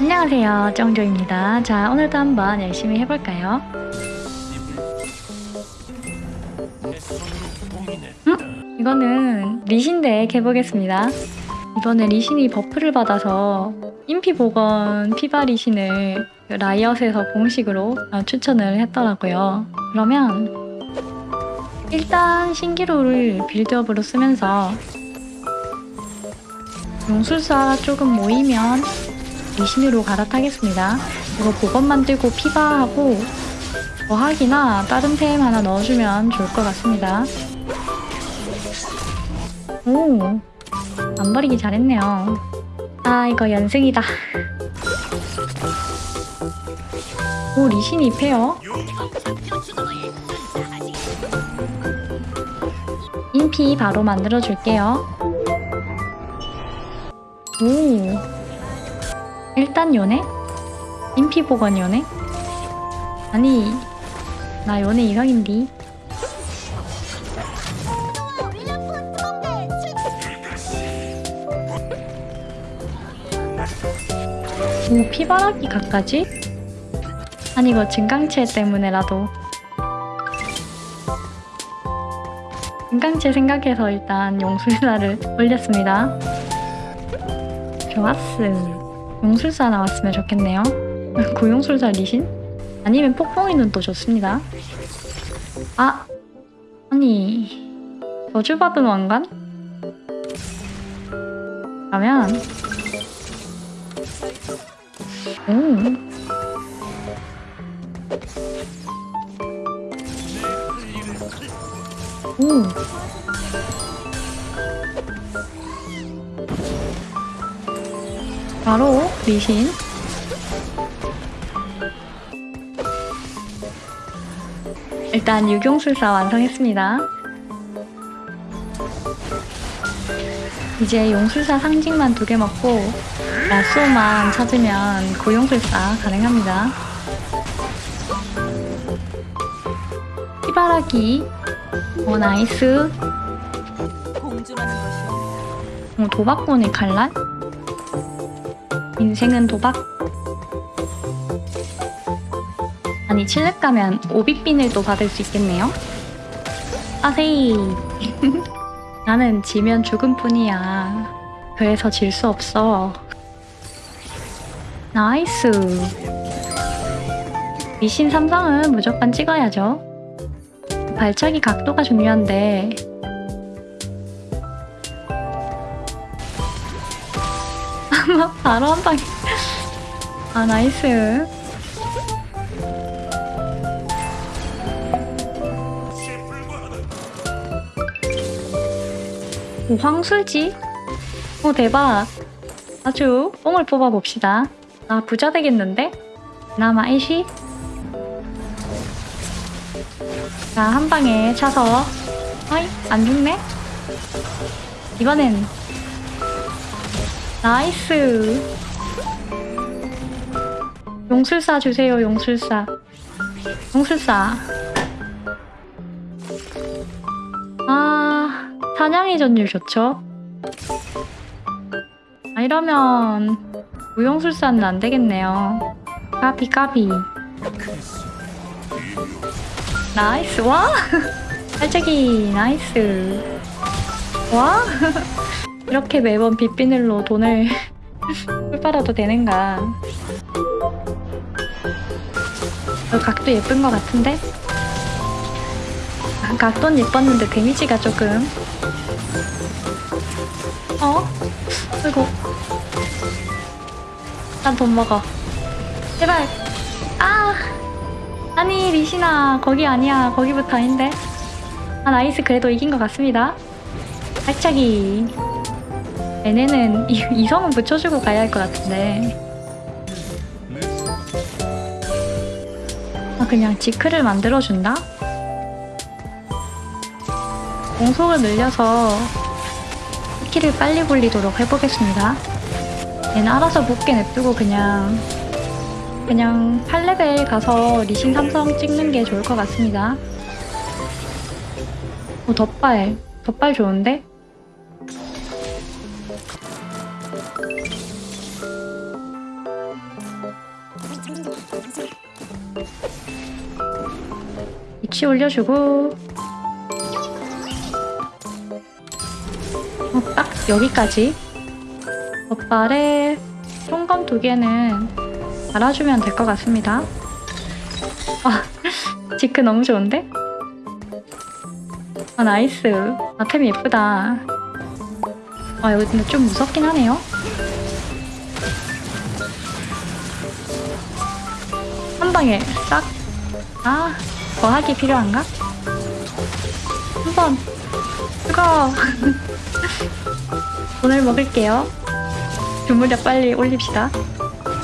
안녕하세요 정조입니다 자 오늘도 한번 열심히 해볼까요? 음? 이거는 리신 덱 해보겠습니다 이번에 리신이 버프를 받아서 인피 보건 피바 리신을 그 라이엇에서 공식으로 어, 추천을 했더라고요 그러면 일단 신기루를 빌드업으로 쓰면서 용술사 조금 모이면 리신으로 갈아타겠습니다. 이거 보건 만들고 피바하고 어학이나 다른 템 하나 넣어주면 좋을 것 같습니다. 오, 안 버리기 잘했네요. 아, 이거 연승이다. 오, 리신 2패요? 인피 바로 만들어줄게요. 오, 일단 요네? 인피 보건 요네? 아니 나 요네 이성인디 오 피바라기 각까지? 아니 이거 증강체 때문에라도 증강체 생각해서 일단 용술사를 올렸습니다 좋았음 용술사 나왔으면 좋겠네요. 고용술사 리신? 아니면 폭풍이 눈도 좋습니다. 아! 아니... 저주받은 왕관? 그러면... 오... 오... 바로 리신. 일단 유경술사 완성했습니다. 이제 용술사 상징만 두 개 먹고 야쏘만 찾으면 고용술사 가능합니다. 피바라기. 오 nice. 오, 도박꾼의 칼날 인생은 도박? 아니 칠렙 가면 오비핀을또 받을 수 있겠네요? 아세이. 나는 지면 죽음 뿐이야. 그래서 질 수 없어. nice. 미신 삼성은 무조건 찍어야죠. 발차기 각도가 중요한데 바로 한 방에 아 나이스 오 황술지? 오 대박 아주 뽕을 뽑아봅시다 아 부자 되겠는데? 나마 애쉬? 자 한 방에 차서 어이 안 죽네? 이번엔 nice. 용술사 주세요 용술사. 용술사. 아 사냥의 전율 좋죠? 아 이러면 무용술사는 안되겠네요. 까비 까비. nice. 와! 살짝이 nice. 와 이렇게 매번 빛비늘로 돈을 풀빨아도 되는가. 어, 각도 예쁜 것 같은데? 아, 각도는 예뻤는데 데미지가 조금. 어? 아이고. 난 돈 먹어. 제발. 아! 아니 리시나 거기 아니야. 거기부터 아닌데. 아 nice 그래도 이긴 것 같습니다. 발차기 얘네는 이, 이성은 붙여주고 가야 할 것 같은데 아 그냥 지크를 만들어준다? 공속을 늘려서 스킬을 빨리 굴리도록 해보겠습니다 얘는 알아서 붙게 냅두고 그냥 그냥 8레벨 가서 리신 삼성 찍는 게 좋을 것 같습니다 오 덧발 덧발 좋은데? 위치 올려주고. 어, 딱 여기까지. 덧발에 총검 두 개는 달아주면 될 것 같습니다. 아 지크 너무 좋은데? 아 nice. 아템이 예쁘다. 아 여기 근데 좀 무섭긴 하네요. 한 방에 싹. 아, 거하기 필요한가? 한번 뜨거. 오늘 먹을게요. 주물력 빨리 올립시다.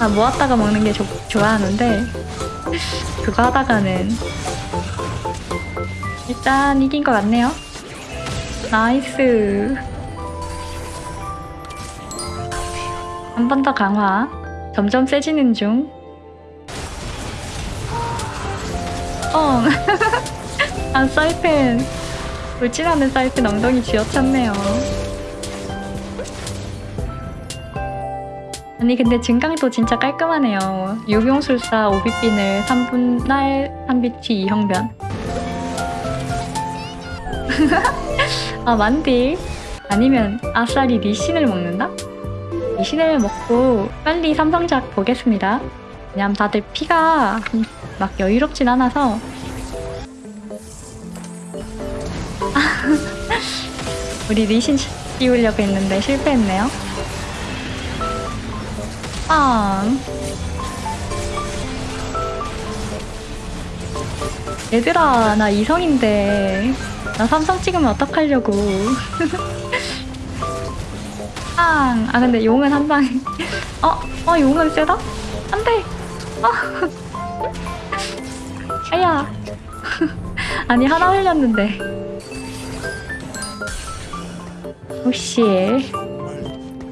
아 모았다가 먹는 게 조, 좋아하는데 그거 하다가는 일단 이긴 것 같네요. 나이스. 한 번 더 강화. 점점 세지는 중 어. 아, 사이펜. 울진하는 사이펜 엉덩이 쥐어찼네요. 아니, 근데 증강도 진짜 깔끔하네요. 유병술사 오비핀을 3분날 3비치 2형변. 아, 만딜? 아니면 아싸리 리신을 먹는다? 리신을 먹고 빨리 삼성작 보겠습니다. 왜냐면 다들 피가 막 여유롭진 않아서 우리 리신 띄우려고 했는데 실패했네요 빵 얘들아 나 이성인데 나 삼성 찍으면 어떡하려고 빵! 아 근데 용은 한 방에 어? 어 용은 세다? 안돼! 어. 아야 아니 하나 흘렸는데 혹시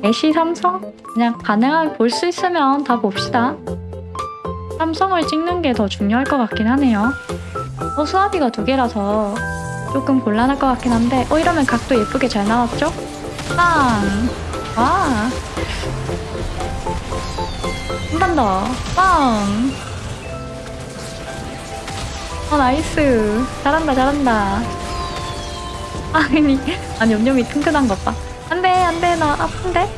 애쉬 삼성? 그냥 가능하게 볼 수 있으면 다 봅시다 삼성을 찍는 게 더 중요할 것 같긴 하네요 어 수압이가 두 개라서 조금 곤란할 것 같긴 한데 어 이러면 각도 예쁘게 잘 나왔죠? 빵! 와! 한번 더! 빵! 어 nice. 잘한다 잘한다. 아니 아니 염염이 튼튼한 것 봐. 안 돼 안 돼 나 아픈데?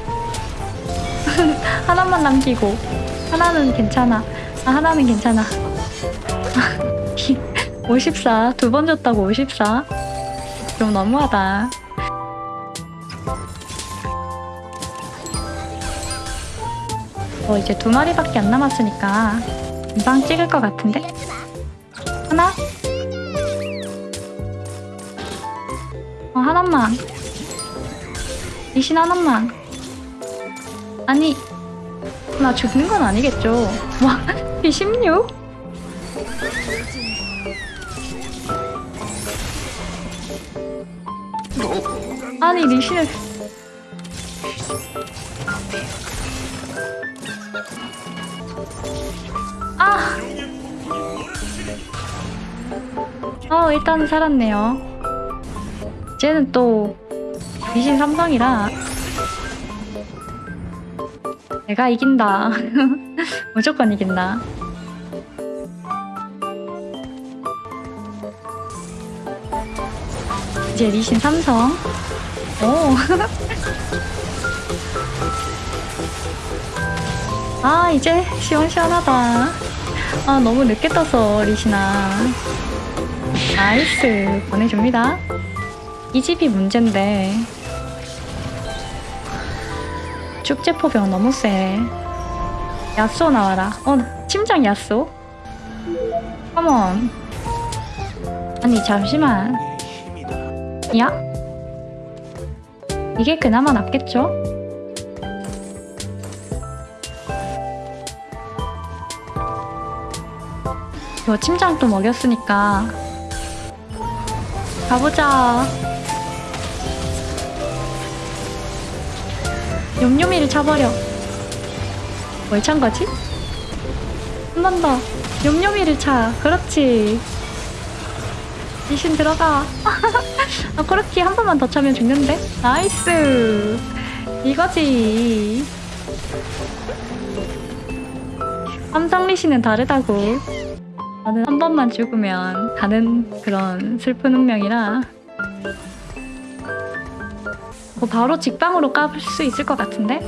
하나만 남기고. 하나는 괜찮아. 아 하나는 괜찮아. 54 두 번 줬다고 54 좀 너무하다 어 이제 두 마리밖에 안 남았으니까 금방 찍을 것 같은데 하나? 어, 하나만. 리신 하나만. 아니, 나 죽는 건 아니겠죠? 와, B16? 아니, 리신을. 어, 일단은 살았네요. 쟤는 또 미신 삼성이라 내가 이긴다. 무조건 이긴다. 이제 리신 삼성. 오. 아, 이제 시원시원하다. 아, 너무 늦게 떠서, 리신아. nice 보내줍니다. 이 집이 문제인데 축제포병 너무 세. 야쏘 나와라. 어 침장 야쏘? Come on 아니 잠시만. 야? 이게 그나마 낫겠죠? 이거 침장 또 먹였으니까 가보자. 욤욤이를 차버려. 뭘 찬 거지? 한 번 더. 욤욤이를 차. 그렇지. 미신 들어가. 아, 그렇게 한 번만 더 차면 죽는데? nice. 이거지. 리시는 다르다고. 저는 한 번만 죽으면 가는 그런 슬픈 운명이라. 뭐 바로 직방으로 까볼 수 있을 것 같은데?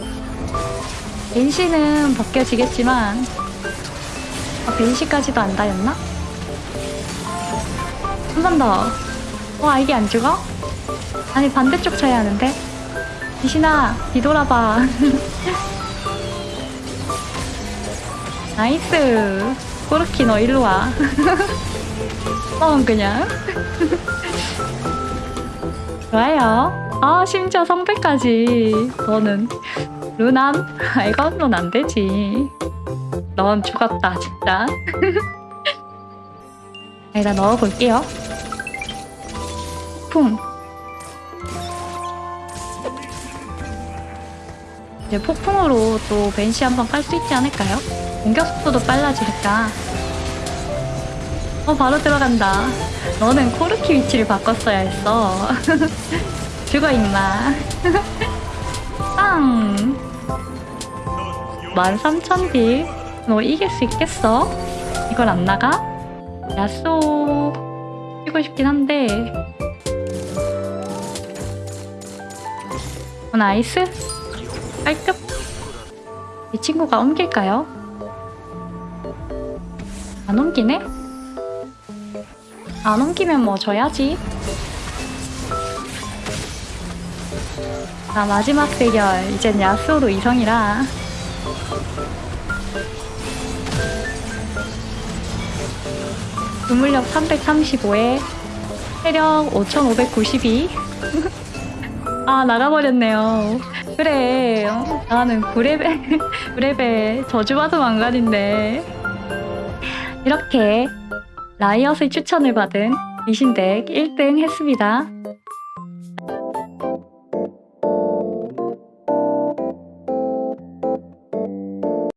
벤시는 벗겨지겠지만 아, 벤시까지도 안 닿였나? 한 번 더. 와 이게 안 죽어? 아니 반대쪽 쳐야 하는데. 이신아 뒤돌아봐. Nice. 꼬르키 너 일로 와. 어 그냥. 좋아요. 아 심지어 성배까지. 너는 루남? 아, 이건 안 되지. 넌 죽었다 진짜. 여기다 넣어볼게요. 폭풍. 이제 폭풍으로 또 벤시 한번 깔 수 있지 않을까요? 공격 속도도 빨라지니까. 어, 바로 들어간다. 너는 코르키 위치를 바꿨어야 했어. 죽어, 임마. 빵! 13,000딜. 너 이길 수 있겠어? 이걸 안 나가? 야쏘. 뛰고 싶긴 한데. 어, nice. 깔끔. 이 친구가 옮길까요? 안 옮기네? 안 옮기면 뭐 져야지. 아, 마지막 대결. 이젠 야스오로 이성이라. 주물력 335에 체력 5592. 아, 나가버렸네요. 그래. 어, 나는 9레벨, 9레벨 저주받은 왕관인데. 이렇게 라이엇의 추천을 받은 리신덱 1등 했습니다.